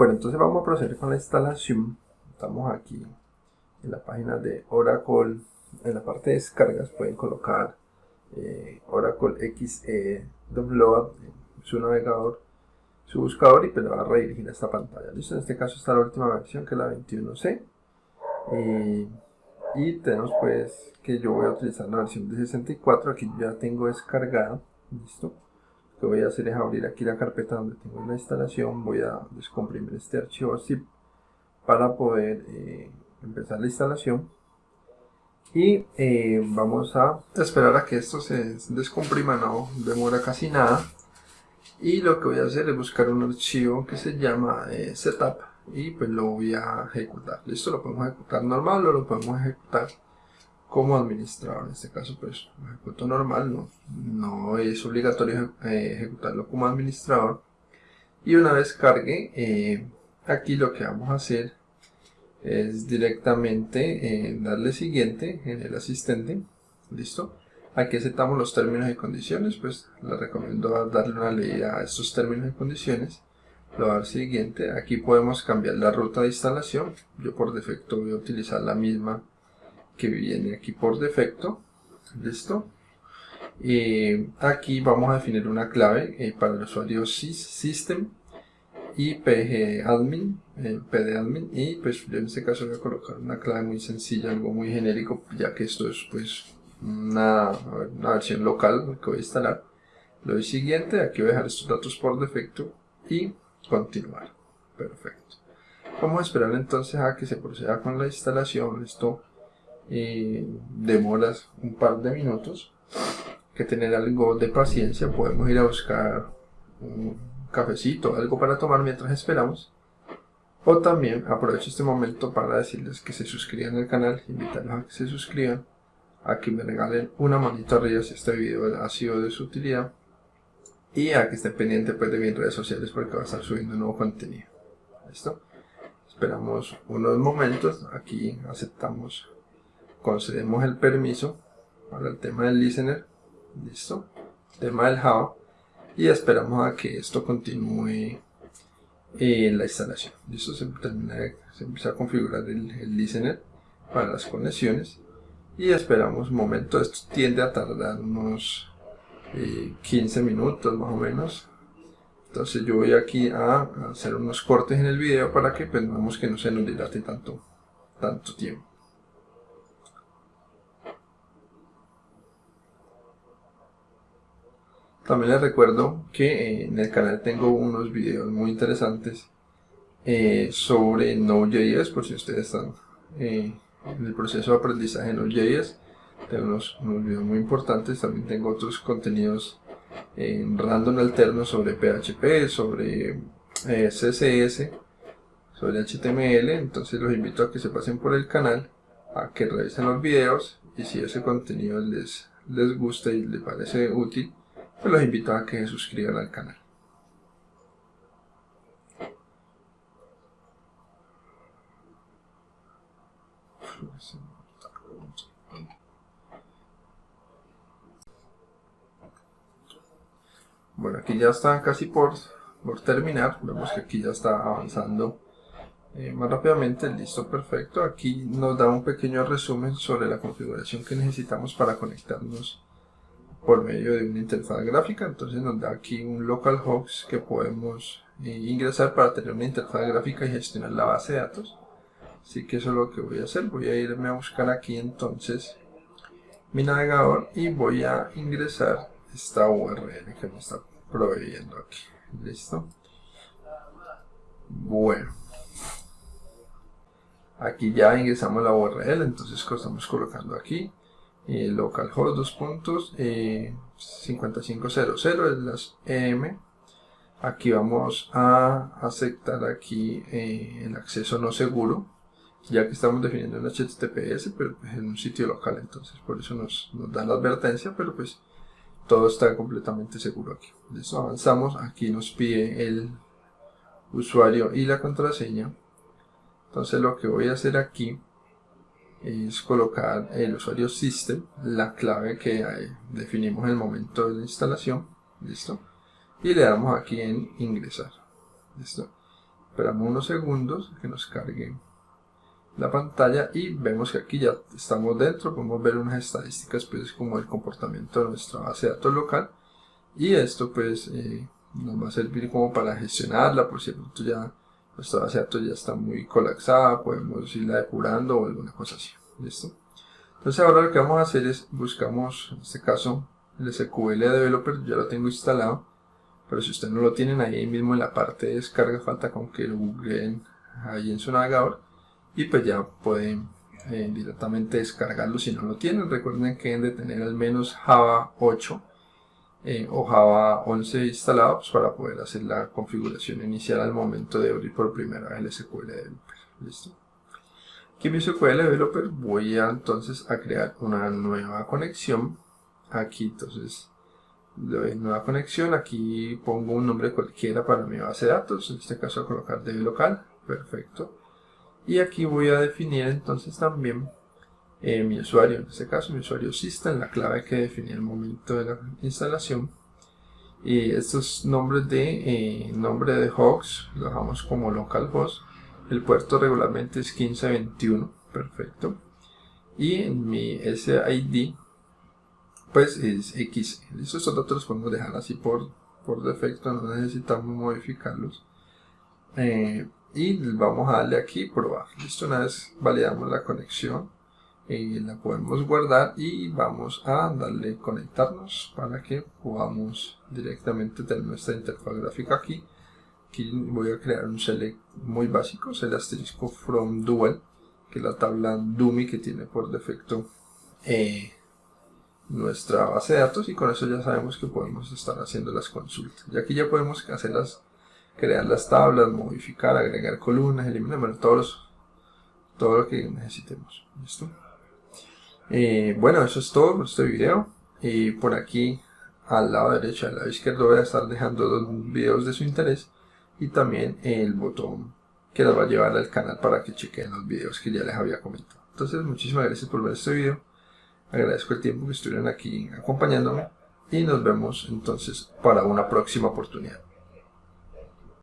Bueno, entonces vamos a proceder con la instalación. Estamos aquí en la página de Oracle. En la parte de descargas pueden colocar eh, Oracle XE Download su navegador, su buscador y pues le va a redirigir a esta pantalla. Listo, en este caso está la última versión que es la 21C. y tenemos pues que yo voy a utilizar la versión de 64. Aquí ya tengo descargada. Listo que voy a hacer es abrir aquí la carpeta donde tengo la instalación, voy a descomprimir este archivo zip para poder eh, empezar la instalación. Y eh, vamos a esperar a que esto se descomprima, no demora casi nada. Y lo que voy a hacer es buscar un archivo que se llama eh, setup y pues lo voy a ejecutar, listo, lo podemos ejecutar normal o lo podemos ejecutar como administrador. En este caso, pues ejecuto normal, no, no es obligatorio eh, ejecutarlo como administrador. Y una vez cargue, eh, aquí lo que vamos a hacer es directamente eh, darle siguiente en el asistente. Listo. Aquí aceptamos los términos y condiciones, pues le recomiendo darle una leída a estos términos y condiciones. Lo dar siguiente. Aquí podemos cambiar la ruta de instalación. Yo por defecto voy a utilizar la misma que viene aquí por defecto listo y aquí vamos a definir una clave eh, para el usuario system y pgadmin eh, pdadmin y pues yo en este caso voy a colocar una clave muy sencilla algo muy genérico ya que esto es pues una, una versión local que voy a instalar. Lo doy siguiente aquí voy a dejar estos datos por defecto y continuar. Perfecto. Vamos a esperar entonces a que se proceda con la instalación esto demoras un par de minutos. Que tener algo de paciencia podemos ir a buscar un cafecito algo para tomar mientras esperamos. O también aprovecho este momento para decirles que se suscriban al canal invitarlos a que se suscriban a que me regalen una manito arriba si este video ha sido de su utilidad y a que estén pendientes pues, de mis redes sociales porque va a estar subiendo nuevo contenido. ¿listo? esperamos unos momentos. Aquí aceptamos concedemos el permiso para el tema del listener, listo, tema del Java, y esperamos a que esto continúe en la instalación. Listo, se, empieza a configurar el, listener para las conexiones y esperamos un momento, esto tiende a tardar unos 15 eh, minutos más o menos. Entonces yo voy aquí a hacer unos cortes en el video para que pues, que no se nos dilate tanto, tanto tiempo. También les recuerdo que eh, en el canal tengo unos videos muy interesantes eh, sobre Node.js, por si ustedes están eh, en el proceso de aprendizaje de Node.js. Tengo unos, videos muy importantes, también tengo otros contenidos en random alterno sobre PHP, sobre CSS, sobre HTML, entonces los invito a que se pasen por el canal, a que revisen los videos y si ese contenido les, les gusta y les parece útil, pues los invito a que se suscriban al canal. Bueno, aquí ya está casi por, por terminar. Vemos que aquí ya está avanzando eh, más rápidamente. Listo, perfecto. Aquí nos da un pequeño resumen sobre la configuración que necesitamos para conectarnos por medio de una interfaz gráfica. Entonces nos da aquí un localhost que podemos eh, ingresar para tener una interfaz gráfica y gestionar la base de datos. Así que eso es lo que voy a hacer. Voy a irme a buscar aquí entonces mi navegador y voy a ingresar esta URL que me está proveyendo aquí. Listo bueno. Aquí ya ingresamos la URL entonces estamos colocando aquí eh, localhost dos puntos eh, 5500 es las EM aquí vamos a aceptar aquí eh, el acceso no seguro ya que estamos definiendo un HTTPS pero pues, en un sitio local entonces por eso nos, nos da la advertencia pero pues todo está completamente seguro aquí. Eso avanzamos aquí nos pide el usuario y la contraseña. Entonces lo que voy a hacer aquí es colocar el usuario system, la clave que definimos en el momento de la instalación, listo, y le damos aquí en ingresar, listo. esperamos unos segundos que nos cargue la pantalla y vemos que aquí ya estamos dentro, podemos ver unas estadísticas pues como el comportamiento de nuestra base de datos local. Y esto pues eh, nos va a servir como para gestionarla por si ya nuestra base de datos ya está muy colapsada, podemos irla depurando o alguna cosa así, ¿listo? Entonces ahora lo que vamos a hacer es buscamos, en este caso, el SQL Developer, ya lo tengo instalado, pero si ustedes no lo tienen ahí mismo en la parte de descarga, falta con que lo googleen ahí en su navegador y pues ya pueden eh, directamente descargarlo si no lo tienen. Recuerden que deben de tener al menos Java 8 eh, o Java 11 instalados para poder hacer la configuración inicial al momento de abrir por primera vez el SQL Developer. ¿Listo? Aquí en mi SQL Developer voy a entonces a crear una nueva conexión. Aquí entonces doy nueva conexión. Aquí pongo un nombre cualquiera para mi base de datos. En este caso a colocar DB local. Perfecto. Y aquí voy a definir entonces también eh, mi usuario, en este caso mi usuario system, la clave que definí el momento de la instalación. Y estos nombres de eh, nombre de host lo dejamos como localhost. El puerto regularmente es 1521, perfecto. Y en mi SID pues es X. Estos datos los podemos dejar así por, por defecto, no necesitamos modificarlos. Eh, y vamos a darle aquí probar. Listo, una vez validamos la conexión la podemos guardar y vamos a darle conectarnos para que podamos directamente tener nuestra interfaz gráfica aquí aquí voy a crear un select muy básico, es el asterisco from dual que es la tabla dummy que tiene por defecto eh, nuestra base de datos y con eso ya sabemos que podemos estar haciendo las consultas y aquí ya podemos hacerlas crear las tablas, modificar, agregar columnas, eliminar, todos todo lo que necesitemos. ¿Listo? Eh, bueno, eso es todo por este video. Y por aquí, al lado derecho al lado izquierdo, voy a estar dejando dos videos de su interés. Y también el botón que les va a llevar al canal para que chequen los videos que ya les había comentado. Entonces, muchísimas gracias por ver este video. Agradezco el tiempo que estuvieron aquí acompañándome. Y nos vemos entonces para una próxima oportunidad.